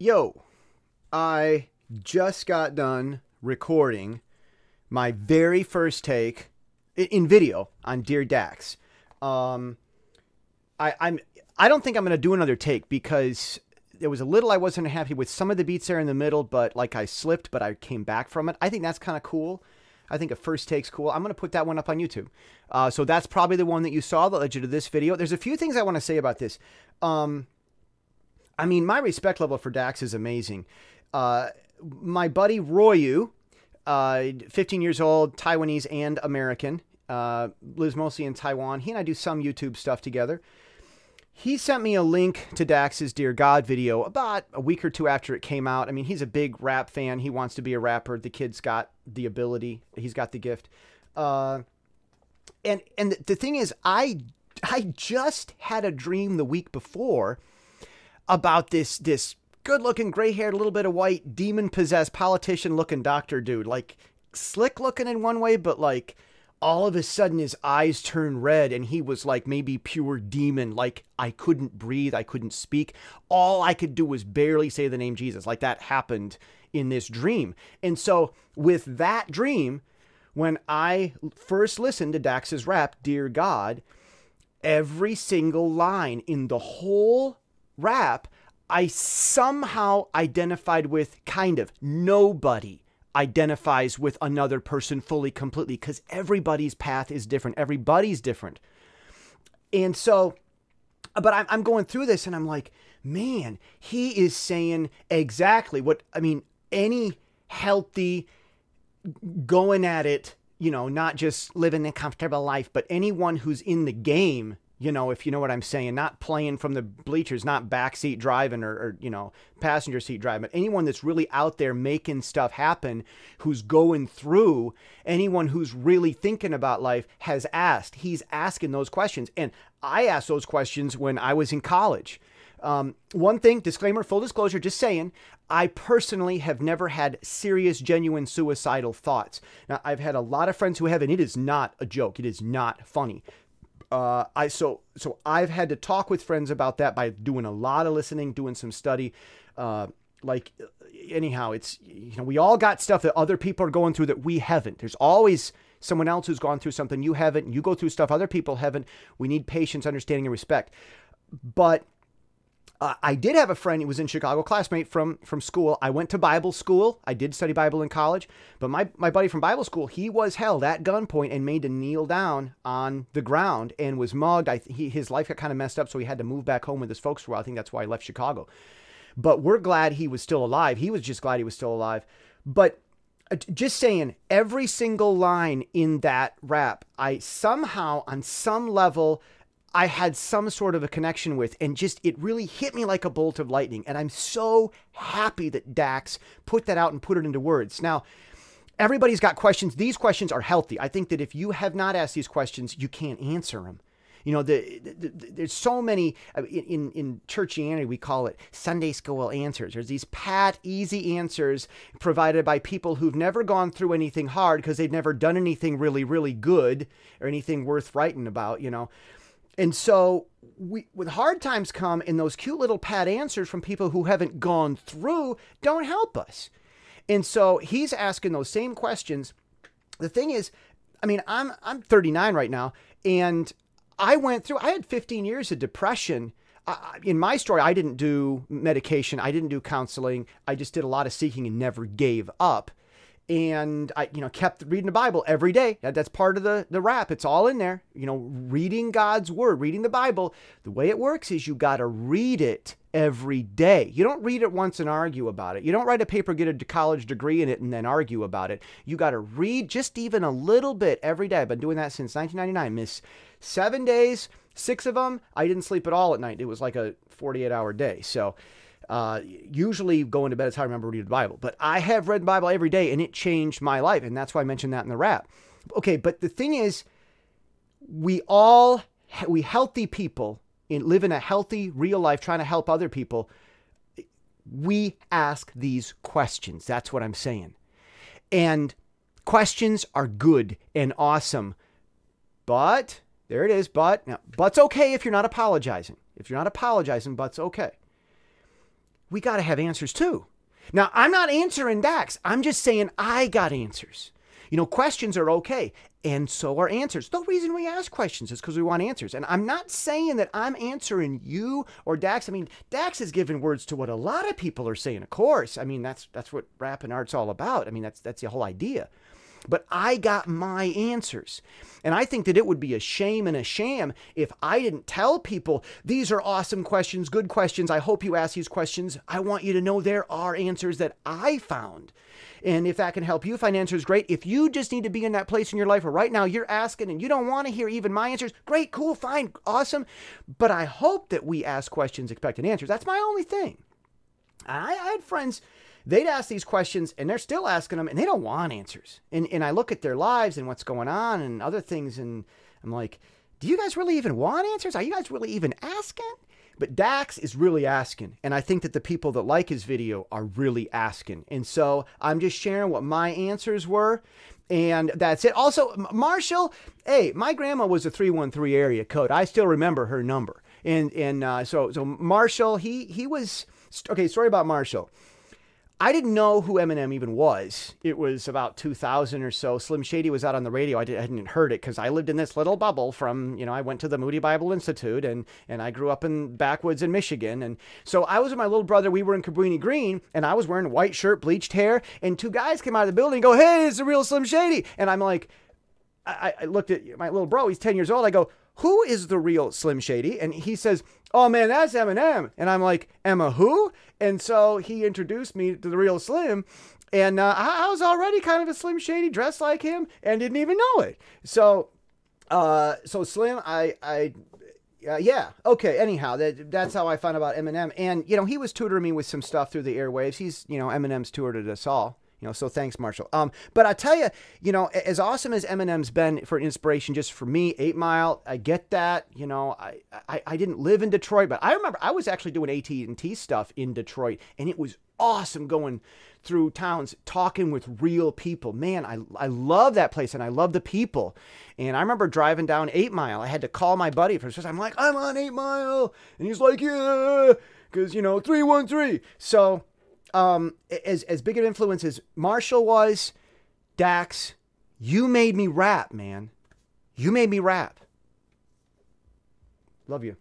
Yo, I just got done recording my very first take in video on Dear Dax. Um, I, I'm I don't think I'm going to do another take because there was a little I wasn't happy with some of the beats there in the middle, but like I slipped, but I came back from it. I think that's kind of cool. I think a first take's cool. I'm going to put that one up on YouTube. Uh, so that's probably the one that you saw that led you to this video. There's a few things I want to say about this. Um, I mean, my respect level for Dax is amazing. Uh, my buddy Royu, uh, 15 years old, Taiwanese and American, uh, lives mostly in Taiwan. He and I do some YouTube stuff together. He sent me a link to Dax's Dear God video about a week or two after it came out. I mean, he's a big rap fan. He wants to be a rapper. The kid's got the ability. He's got the gift. Uh, and and the thing is, I I just had a dream the week before about this this good looking, gray haired, little bit of white, demon possessed politician looking doctor dude. Like slick looking in one way, but like all of a sudden his eyes turned red and he was like maybe pure demon. Like i couldn't breathe. I couldn't speak. All i could do was barely say the name jesus. Like that happened in this dream. And so with that dream when i first listened to dax's rap dear god every single line in the whole rap i somehow identified with kind of nobody identifies with another person fully, completely, because everybody's path is different. Everybody's different. And so, but I'm, I'm going through this and I'm like, man, he is saying exactly what, I mean, any healthy, going at it, you know, not just living a comfortable life, but anyone who's in the game you know, if you know what I'm saying, not playing from the bleachers, not backseat driving or, or, you know, passenger seat driving, but anyone that's really out there making stuff happen, who's going through, anyone who's really thinking about life has asked. He's asking those questions. And I asked those questions when I was in college. Um, one thing, disclaimer, full disclosure, just saying, I personally have never had serious, genuine suicidal thoughts. Now, I've had a lot of friends who have, and it is not a joke. It is not funny uh, I so so I've had to talk with friends about that by doing a lot of listening, doing some study. Uh, like anyhow, it's you know we all got stuff that other people are going through that we haven't. There's always someone else who's gone through something you haven't. and You go through stuff other people haven't. We need patience, understanding, and respect. But uh, I did have a friend who was in Chicago, classmate from from school. I went to Bible school. I did study Bible in college, but my my buddy from Bible school, he was held at gunpoint and made to kneel down on the ground and was mugged. I he, his life got kind of messed up, so he had to move back home with his folks for a while. I think that's why he left Chicago. But we're glad he was still alive. He was just glad he was still alive. But uh, just saying, every single line in that rap, I somehow, on some level, I had some sort of a connection with, and just it really hit me like a bolt of lightning. And I'm so happy that Dax put that out and put it into words. Now, everybody's got questions. These questions are healthy. I think that if you have not asked these questions, you can't answer them. You know, the, the, the, there's so many in, in, in churchianity we call it Sunday school answers. There's these pat, easy answers provided by people who've never gone through anything hard because they've never done anything really, really good or anything worth writing about. You know, and so we, when hard times come and those cute little pat answers from people who haven't gone through don't help us. And so he's asking those same questions. The thing is, I mean, I'm I'm 39 right now, and I went through. I had 15 years of depression. in my story, I didn't do medication. I didn't do counseling. I just did a lot of seeking and never gave up and I, you know, kept reading the Bible every day. That's part of the the rap. It's all in there. You know, reading God's word, reading the Bible. The way it works is you got to read it every day. You don't read it once and argue about it. You don't write a paper, get a college degree in it, and then argue about it. You got to read just even a little bit every day. I've been doing that since 1999. Miss seven days, six of them. I didn't sleep at all at night. It was like a 48 hour day. So uh, usually going to bed is how I remember reading the Bible. But I have read the Bible every day and it changed my life. And that's why I mentioned that in the rap. Okay, but the thing is, we all, we healthy people in live in a healthy, real life, trying to help other people. We ask these questions. That's what I'm saying. And questions are good and awesome. But there it is. But now, but's okay if you're not apologizing. If you're not apologizing, but's okay we got to have answers too. Now, I'm not answering Dax. I'm just saying I got answers. You know, questions are okay, and so are answers. The reason we ask questions is because we want answers. And I'm not saying that I'm answering you or Dax. I mean, Dax is giving words to what a lot of people are saying, of course. I mean, that's that's what rap and art's all about. I mean, that's that's the whole idea. But I got my answers. And I think that it would be a shame and a sham if I didn't tell people these are awesome questions, good questions. I hope you ask these questions. I want you to know there are answers that I found. And if that can help you find answers, great. If you just need to be in that place in your life where right now you're asking and you don't want to hear even my answers, great, cool, fine, awesome. But I hope that we ask questions expecting answers. That's my only thing. I, I had friends they'd ask these questions and they're still asking them and they don't want answers. And, and I look at their lives and what's going on and other things and I'm like, do you guys really even want answers? Are you guys really even asking? But Dax is really asking. And I think that the people that like his video are really asking. And so I'm just sharing what my answers were. And that's it. Also, Marshall, hey, my grandma was a 313 area code. I still remember her number. And and uh, so so Marshall, he he was okay. Story about Marshall. I didn't know who Eminem even was. It was about 2000 or so. Slim Shady was out on the radio. I, did, not heard it because I lived in this little bubble from, you know, I went to the Moody Bible Institute and, and I grew up in backwoods in Michigan. And so I was with my little brother. We were in Cabrini Green and I was wearing a white shirt, bleached hair. And two guys came out of the building and go, hey, it's the real Slim Shady. And I'm like, I, I looked at my little bro. He's 10 years old. I go, who is the real Slim Shady? And he says, oh man, that's Eminem. And I'm like, Emma who? And so he introduced me to the real Slim. And uh, I was already kind of a Slim Shady, dressed like him, and didn't even know it. So, uh, so Slim, I, I, uh, yeah, okay. Anyhow, that that's how I found about Eminem, and you know he was tutoring me with some stuff through the airwaves. He's you know Eminem's tutored us all. You know, so thanks, Marshall. Um, but I tell you, you know, as awesome as Eminem's been for inspiration, just for me, Eight Mile, I get that. You know, I, I, I didn't live in Detroit, but I remember I was actually doing AT and T stuff in Detroit, and it was awesome going through towns talking with real people. Man, I, I love that place and I love the people. And I remember driving down Eight Mile. I had to call my buddy for I'm like, I'm on Eight Mile, and he's like, yeah, because you know, three one three. So um, as as big an influence as Marshall was, Dax, you made me rap, man. You made me rap. Love you.